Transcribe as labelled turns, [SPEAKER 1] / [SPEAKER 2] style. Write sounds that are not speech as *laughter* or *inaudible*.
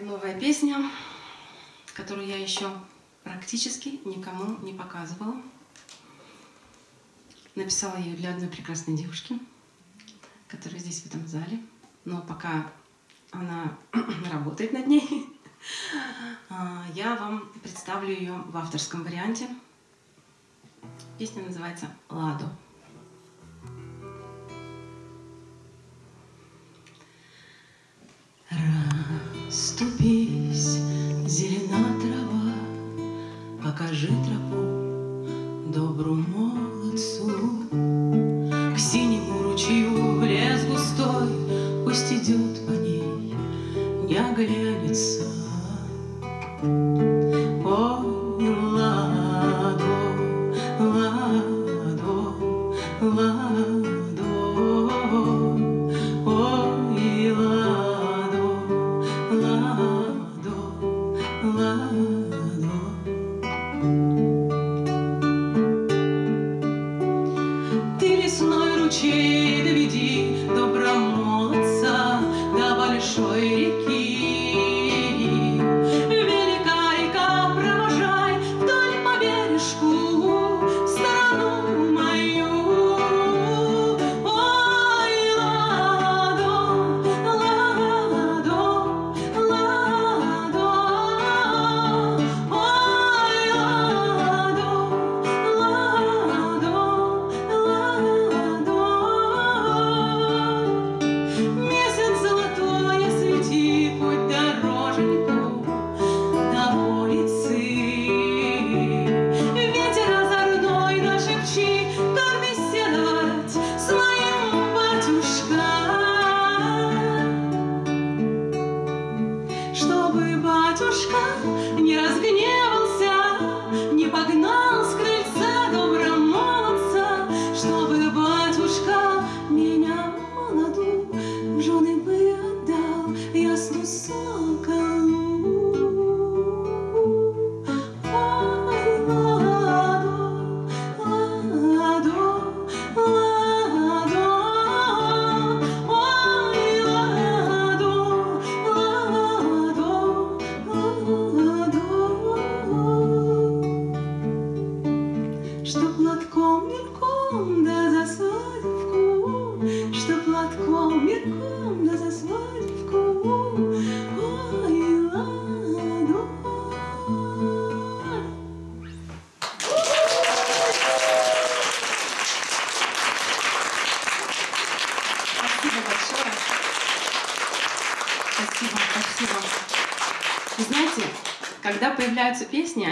[SPEAKER 1] Это новая песня, которую я еще практически никому не показывала. Написала ее для одной прекрасной девушки, которая здесь в этом зале. Но пока она *clears throat* работает над ней, *laughs* а, я вам представлю ее в авторском варианте. Песня называется «Ладо». Ступись, зелена трава, Покажи тропу добру молодцу. К синему ручью лес густой, Пусть идет по ней, не оглянется. Ладо. Ты лесной ручей доведи добромолодца до большой реки. Батюшка не разгневался, Спасибо, спасибо. Вы знаете, когда появляются песни,